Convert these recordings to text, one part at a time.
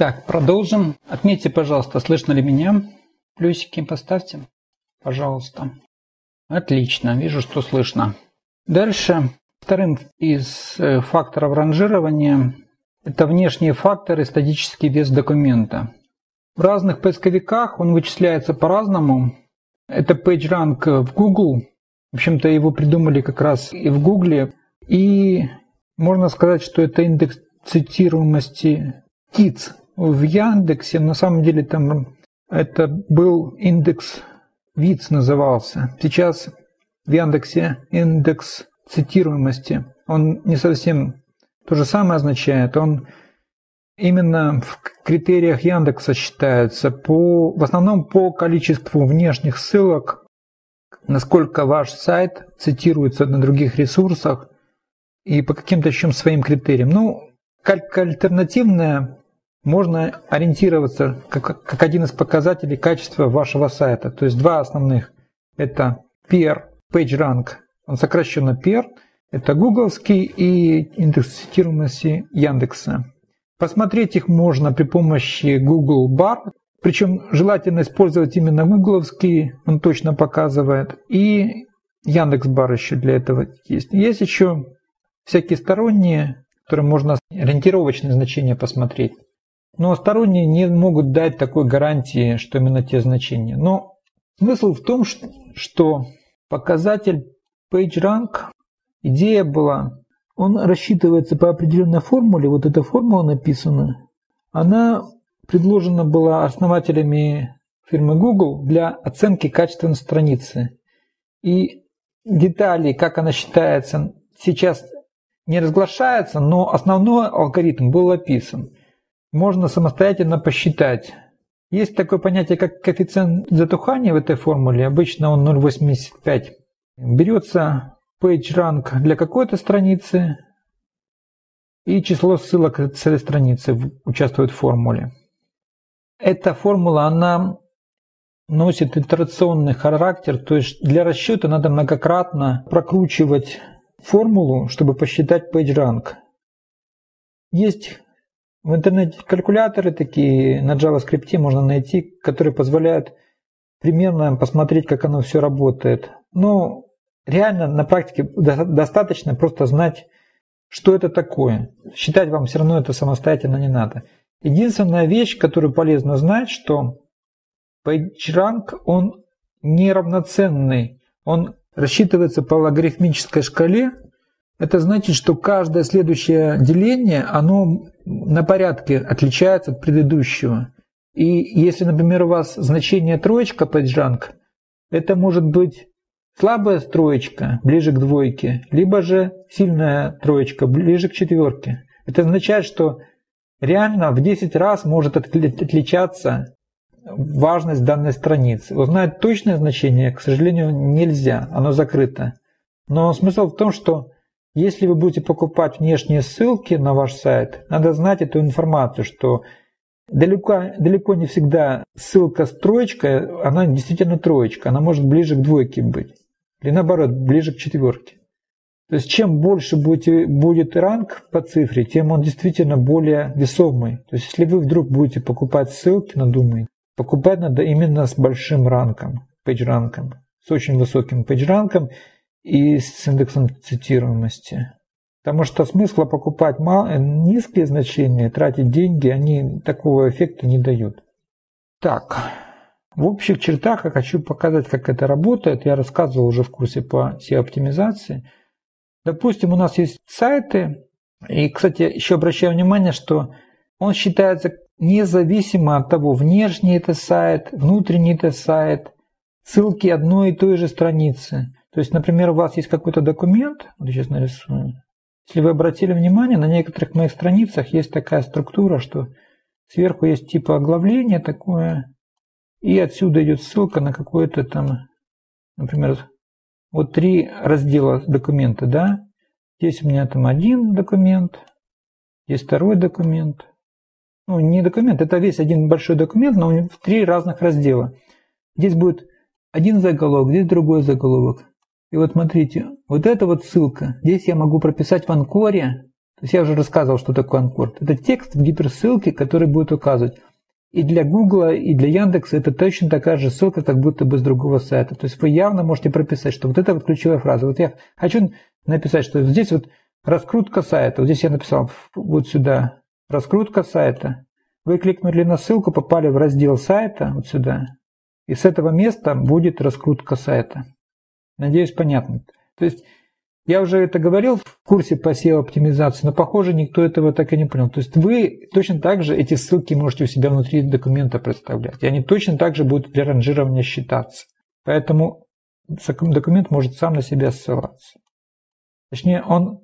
Итак, продолжим. Отметьте, пожалуйста, слышно ли меня. Плюсики поставьте, пожалуйста. Отлично, вижу, что слышно. Дальше, вторым из э, факторов ранжирования это внешние факторы, статический вес документа. В разных поисковиках он вычисляется по-разному. Это PageRank в Google. В общем-то, его придумали как раз и в Google. И можно сказать, что это индекс цитируемости ТИЦ в Яндексе. На самом деле там это был индекс ВИЦ назывался. Сейчас в Яндексе индекс цитируемости. Он не совсем то же самое означает. Он именно в критериях Яндекса считается по, в основном по количеству внешних ссылок, насколько ваш сайт цитируется на других ресурсах и по каким-то еще своим критериям. Ну, как альтернативная можно ориентироваться как, как один из показателей качества вашего сайта. То есть два основных. Это PER, PageRank, он сокращенно PER, это гугловский и индекс цитируемости Яндекса. Посмотреть их можно при помощи Google Bar, причем желательно использовать именно гугловский, он точно показывает, и Яндекс Бар еще для этого есть. Есть еще всякие сторонние, которые можно ориентировочные значения посмотреть. Но сторонние не могут дать такой гарантии, что именно те значения. Но смысл в том, что показатель PageRank, идея была, он рассчитывается по определенной формуле, вот эта формула написана, она предложена была основателями фирмы Google для оценки качества страницы. И детали, как она считается, сейчас не разглашается, но основной алгоритм был описан можно самостоятельно посчитать. Есть такое понятие, как коэффициент затухания в этой формуле. Обычно он 0,85. Берется PageRank для какой-то страницы и число ссылок к этой страницы участвует в формуле. Эта формула, она носит итерационный характер, то есть для расчета надо многократно прокручивать формулу, чтобы посчитать PageRank. Есть в интернете калькуляторы такие на JavaScript можно найти, которые позволяют примерно посмотреть, как оно все работает. Но реально на практике достаточно просто знать, что это такое. Считать вам все равно это самостоятельно не надо. Единственная вещь, которую полезно знать, что PageRank, он неравноценный. Он рассчитывается по логарифмической шкале. Это значит, что каждое следующее деление, оно на порядке отличается от предыдущего. И если, например, у вас значение троечка PageRank, это может быть слабая троечка, ближе к двойке, либо же сильная троечка, ближе к четверке. Это означает, что реально в 10 раз может отличаться важность данной страницы. Узнать точное значение, к сожалению, нельзя, оно закрыто. Но смысл в том, что если вы будете покупать внешние ссылки на ваш сайт, надо знать эту информацию, что далеко, далеко не всегда ссылка с троечкой, она действительно троечка, она может ближе к двойке быть. Или наоборот, ближе к четверке. То есть чем больше будете, будет ранг по цифре, тем он действительно более весомый. То есть если вы вдруг будете покупать ссылки на Domain, покупать надо именно с большим ранком, пейдж-ранком, с очень высоким пейдж-ранком и с индексом цитируемости. Потому что смысла покупать низкие значения, тратить деньги, они такого эффекта не дают. Так, в общих чертах я хочу показать, как это работает. Я рассказывал уже в курсе по SEO-оптимизации. Допустим, у нас есть сайты, и, кстати, еще обращаю внимание, что он считается независимо от того, внешний это сайт, внутренний это сайт, ссылки одной и той же страницы. То есть, например, у вас есть какой-то документ, вот сейчас нарисую. Если вы обратили внимание, на некоторых моих страницах есть такая структура, что сверху есть типа оглавление такое, и отсюда идет ссылка на какое-то там, например, вот три раздела документа, да? Здесь у меня там один документ, есть второй документ. Ну, не документ, это весь один большой документ, но в три разных раздела. Здесь будет один заголовок, здесь другой заголовок. И вот смотрите, вот эта вот ссылка, здесь я могу прописать в анкоре, То есть я уже рассказывал, что такое анкорд. Это текст в гиперссылке, который будет указывать. И для Гугла, и для Яндекса это точно такая же ссылка, как будто бы с другого сайта. То есть вы явно можете прописать, что вот это вот ключевая фраза. Вот я хочу написать, что здесь вот раскрутка сайта. Вот здесь я написал вот сюда раскрутка сайта. Вы кликнули на ссылку, попали в раздел сайта, вот сюда. И с этого места будет раскрутка сайта. Надеюсь, понятно. То есть я уже это говорил в курсе по SEO-оптимизации, но, похоже, никто этого так и не понял. То есть вы точно так же эти ссылки можете у себя внутри документа представлять. И они точно так же будут для ранжирования считаться. Поэтому документ может сам на себя ссылаться. Точнее, он...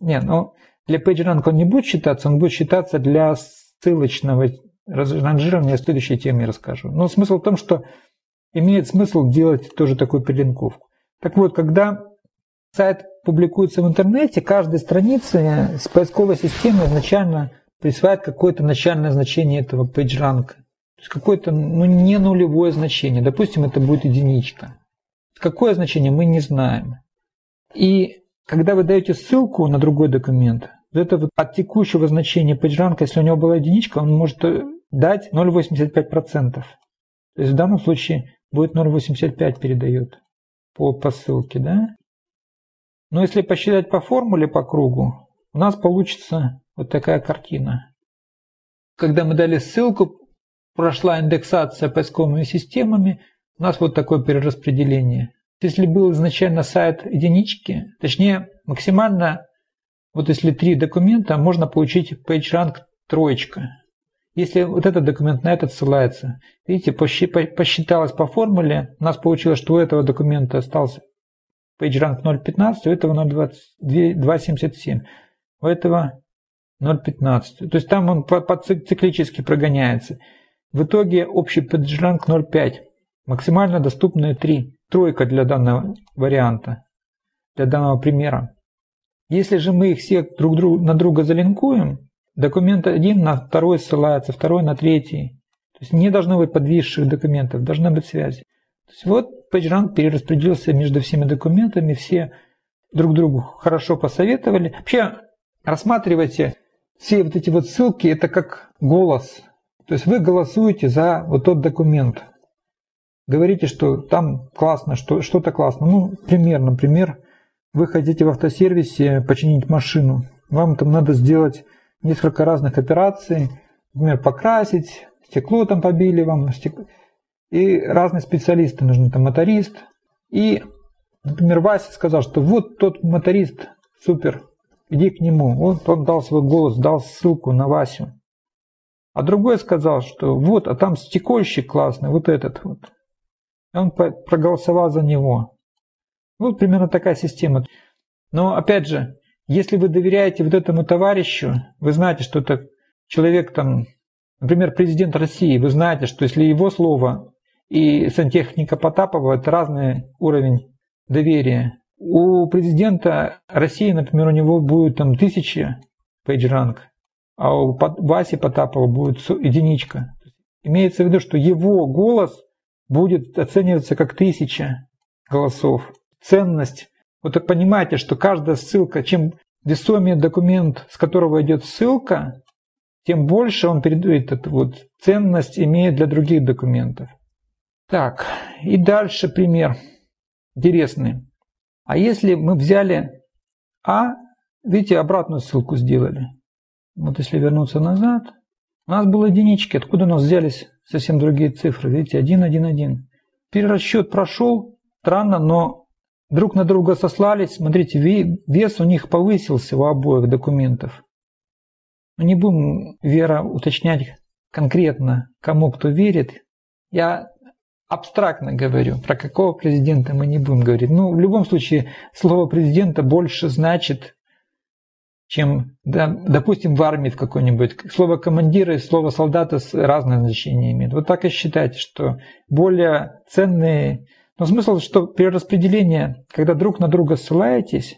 Не, ну, для PageRank он не будет считаться, он будет считаться для ссылочного ранжирования. В следующей теме расскажу. Но смысл в том, что имеет смысл делать тоже такую перелинковку. Так вот, когда сайт публикуется в интернете, каждой странице с поисковой системы изначально присваивает какое-то начальное значение этого PageRank. То есть какое-то ну, не нулевое значение. Допустим, это будет единичка. Какое значение мы не знаем. И когда вы даете ссылку на другой документ, вот это вот от текущего значения PageRank, если у него была единичка, он может дать 0,85%. То есть в данном случае будет 0,85 передает по, по ссылке, да? Но если посчитать по формуле по кругу, у нас получится вот такая картина. Когда мы дали ссылку, прошла индексация поисковыми системами, у нас вот такое перераспределение. Если был изначально сайт единички, точнее максимально, вот если три документа, можно получить PageRank троечка. Если вот этот документ на этот ссылается, видите, посчиталось по формуле, у нас получилось, что у этого документа остался PageRank 0.15, у этого 0.277, у этого 0.15. То есть там он циклически прогоняется. В итоге общий PageRank 0.5. Максимально доступные 3. Тройка для данного варианта, для данного примера. Если же мы их все друг друг, на друга залинкуем, документ один на второй ссылается, второй на третий. То есть не должно быть подвисших документов, должна быть связь. То есть вот PageRank перераспределился между всеми документами, все друг другу хорошо посоветовали. Вообще рассматривайте все вот эти вот ссылки, это как голос. То есть вы голосуете за вот тот документ. Говорите, что там классно, что, что-то классно. Ну, пример, например, вы хотите в автосервисе починить машину. Вам там надо сделать несколько разных операций. Например, покрасить, стекло там побили вам, стекло и разные специалисты нужны, там моторист. И, например, Вася сказал, что вот тот моторист, супер, иди к нему. Вот он дал свой голос, дал ссылку на Васю. А другой сказал, что вот, а там стекольщик классный, вот этот вот. Он проголосовал за него. Вот примерно такая система. Но опять же, если вы доверяете вот этому товарищу, вы знаете, что это человек там, например, президент России, вы знаете, что если его слово и сантехника Потапова – это разный уровень доверия. У президента России, например, у него будет там тысяча пейджранг, а у Васи Потапова будет единичка. Имеется в виду, что его голос будет оцениваться как тысяча голосов. Ценность. Вот так понимаете, что каждая ссылка, чем весомее документ, с которого идет ссылка, тем больше он передает эту вот ценность имеет для других документов. Так, и дальше пример интересный. А если мы взяли А, видите, обратную ссылку сделали. Вот если вернуться назад, у нас было единички. Откуда у нас взялись совсем другие цифры? Видите, 1, 1, 1. Перерасчет прошел, странно, но друг на друга сослались. Смотрите, вес у них повысился у обоих документов. Мы не будем, Вера, уточнять конкретно, кому кто верит. Я абстрактно говорю, про какого президента мы не будем говорить. Ну, в любом случае, слово президента больше значит, чем, да, допустим, в армии в какой-нибудь. Слово командира и слово солдата разное значение имеют. Вот так и считайте, что более ценные... Но смысл, что при распределении, когда друг на друга ссылаетесь,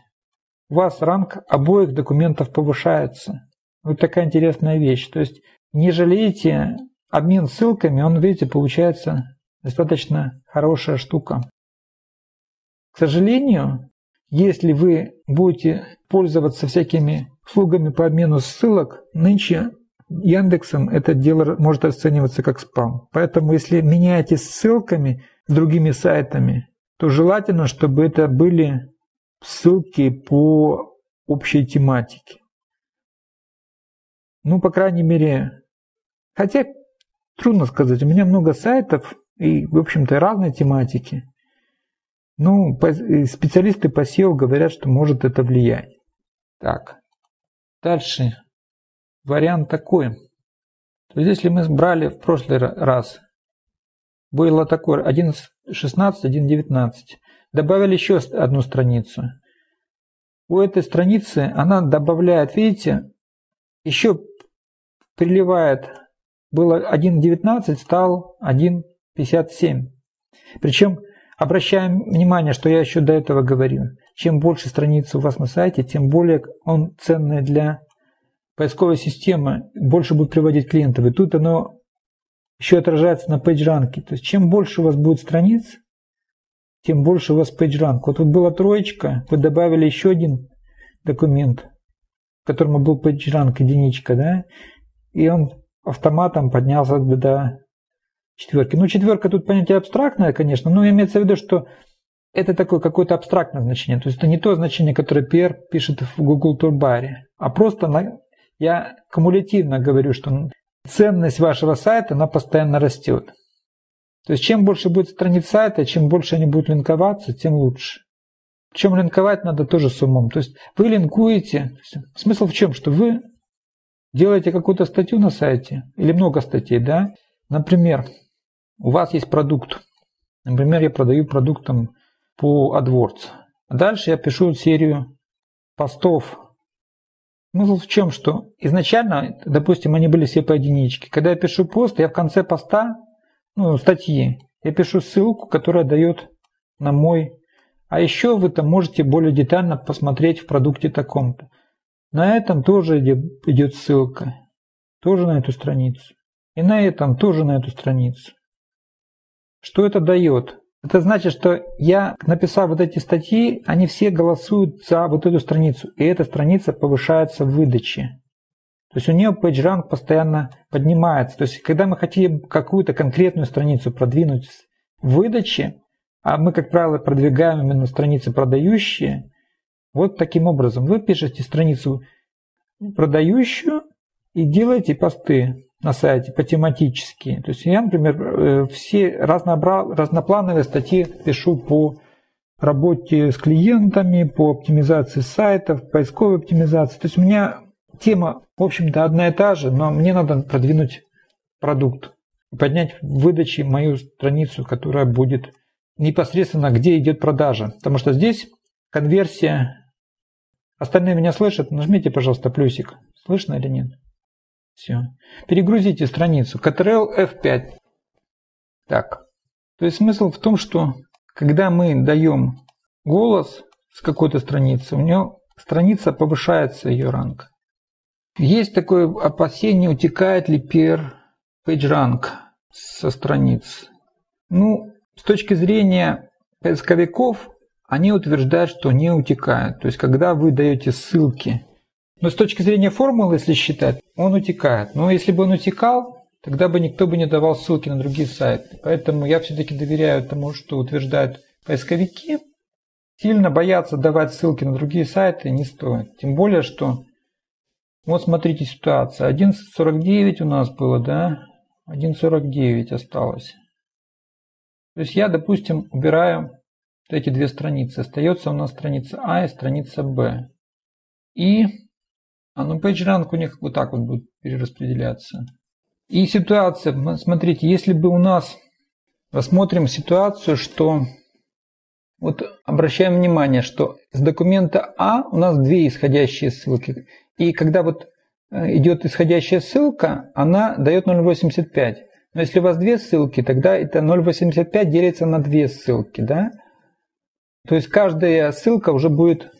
у вас ранг обоих документов повышается. Вот такая интересная вещь. То есть не жалейте обмен ссылками, он, видите, получается достаточно хорошая штука. К сожалению, если вы будете пользоваться всякими услугами по обмену ссылок, нынче Яндексом это дело может оцениваться как спам. Поэтому если меняете ссылками с другими сайтами, то желательно, чтобы это были ссылки по общей тематике. Ну, по крайней мере, хотя трудно сказать, у меня много сайтов и, в общем-то, разной тематики. Ну, специалисты по SEO говорят, что может это влиять. Так, дальше вариант такой. То есть, если мы брали в прошлый раз, было такое 1.16, 1.19, добавили еще одну страницу. У этой страницы она добавляет, видите, еще приливает, было 1.19, стал 1.57. Причем Обращаем внимание, что я еще до этого говорил. Чем больше страниц у вас на сайте, тем более он ценный для поисковой системы, больше будет приводить клиентов. И тут оно еще отражается на PageRank. То есть чем больше у вас будет страниц, тем больше у вас PageRank. Вот тут была троечка, вы добавили еще один документ, в котором был PageRank единичка, да, и он автоматом поднялся до четверки. Ну, четверка тут понятие абстрактное, конечно, но имеется в виду, что это такое какое-то абстрактное значение. То есть это не то значение, которое PR пишет в Google Турбаре, а просто я кумулятивно говорю, что ценность вашего сайта, она постоянно растет. То есть чем больше будет страниц сайта, чем больше они будут линковаться, тем лучше. Причем линковать надо тоже с умом. То есть вы линкуете. Смысл в чем? Что вы делаете какую-то статью на сайте, или много статей, да? Например, у вас есть продукт. Например, я продаю продукт там, по AdWords. А дальше я пишу серию постов. Смысл в чем, что изначально, допустим, они были все по единичке. Когда я пишу пост, я в конце поста, ну, статьи, я пишу ссылку, которая дает на мой. А еще вы там можете более детально посмотреть в продукте таком-то. На этом тоже идет ссылка. Тоже на эту страницу. И на этом тоже на эту страницу. Что это дает? Это значит, что я, написав вот эти статьи, они все голосуют за вот эту страницу, и эта страница повышается в выдаче. То есть у нее PageRank постоянно поднимается. То есть когда мы хотим какую-то конкретную страницу продвинуть в выдаче, а мы, как правило, продвигаем именно страницы продающие, вот таким образом вы пишете страницу продающую и делаете посты на сайте по тематически. То есть я, например, э, все разнобра... разноплановые статьи пишу по работе с клиентами, по оптимизации сайтов, поисковой оптимизации. То есть у меня тема, в общем-то, одна и та же, но мне надо продвинуть продукт, поднять в выдаче мою страницу, которая будет непосредственно, где идет продажа. Потому что здесь конверсия. Остальные меня слышат? Нажмите, пожалуйста, плюсик. Слышно или нет? Все. Перегрузите страницу. Ctrl F5. Так. То есть смысл в том, что когда мы даем голос с какой-то страницы, у нее страница повышается ее ранг. Есть такое опасение, утекает ли пер PageRank со страниц. Ну, с точки зрения поисковиков, они утверждают, что не утекает. То есть, когда вы даете ссылки но с точки зрения формулы, если считать, он утекает. Но если бы он утекал, тогда бы никто бы не давал ссылки на другие сайты. Поэтому я все-таки доверяю тому, что утверждают поисковики. Сильно бояться давать ссылки на другие сайты не стоит. Тем более, что вот смотрите ситуация. 11.49 у нас было, да? 1.49 осталось. То есть я, допустим, убираю эти две страницы. Остается у нас страница А и страница Б. И а ну PageRank у них вот так вот будет перераспределяться. И ситуация, смотрите, если бы у нас, рассмотрим ситуацию, что вот обращаем внимание, что с документа А у нас две исходящие ссылки. И когда вот э, идет исходящая ссылка, она дает 0.85. Но если у вас две ссылки, тогда это 0.85 делится на две ссылки. Да? То есть каждая ссылка уже будет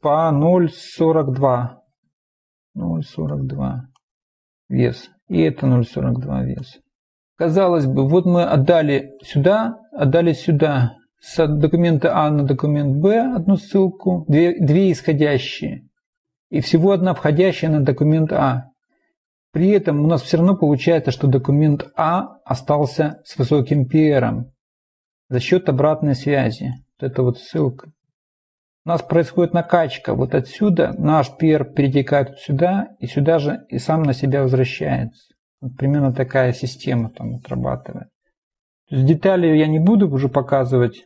по 0.42. 0,42 вес. И это 0,42 вес. Казалось бы, вот мы отдали сюда, отдали сюда с документа А на документ Б одну ссылку, две, две исходящие, и всего одна входящая на документ А. При этом у нас все равно получается, что документ А остался с высоким PR за счет обратной связи. Вот это вот ссылка. У нас происходит накачка. Вот отсюда наш PR перетекает сюда, и сюда же и сам на себя возвращается. Вот примерно такая система там отрабатывает. Есть детали я не буду уже показывать.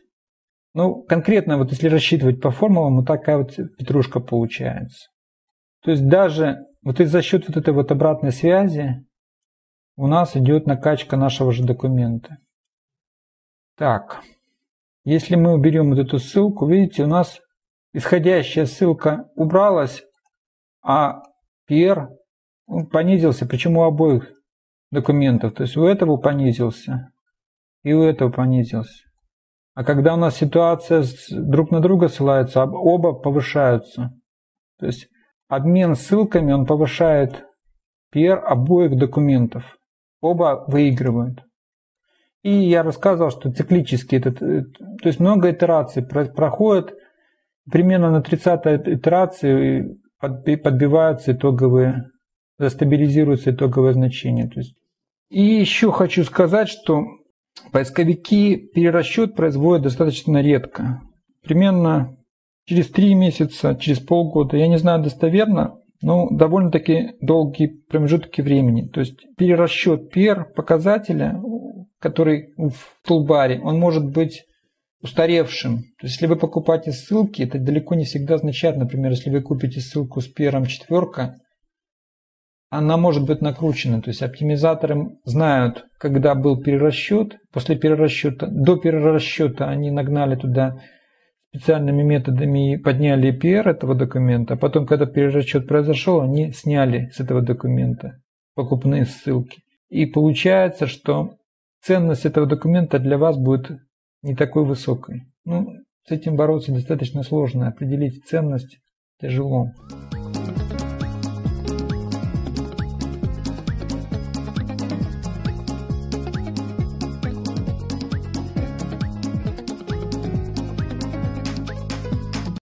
Ну, конкретно, вот если рассчитывать по формулам, вот такая вот петрушка получается. То есть даже вот и за счет вот этой вот обратной связи у нас идет накачка нашего же документа. Так, если мы уберем вот эту ссылку, видите, у нас исходящая ссылка убралась, а PR понизился, причем у обоих документов. То есть у этого понизился и у этого понизился. А когда у нас ситуация друг на друга ссылается, оба повышаются. То есть обмен ссылками, он повышает PR обоих документов. Оба выигрывают. И я рассказывал, что циклически, этот, э, то есть много итераций проходит, примерно на 30-й итерации подбиваются итоговые, застабилизируются итоговые значения. То есть. И еще хочу сказать, что поисковики перерасчет производят достаточно редко. Примерно через 3 месяца, через полгода, я не знаю достоверно, но довольно-таки долгие промежутки времени. То есть перерасчет PR показателя, который в тулбаре, он может быть устаревшим. То есть, если вы покупаете ссылки, это далеко не всегда означает, например, если вы купите ссылку с первым четверка, она может быть накручена. То есть оптимизаторы знают, когда был перерасчет, после перерасчета, до перерасчета они нагнали туда специальными методами подняли PR этого документа, а потом, когда перерасчет произошел, они сняли с этого документа покупные ссылки. И получается, что ценность этого документа для вас будет не такой высокой. Ну, с этим бороться достаточно сложно, определить ценность тяжело.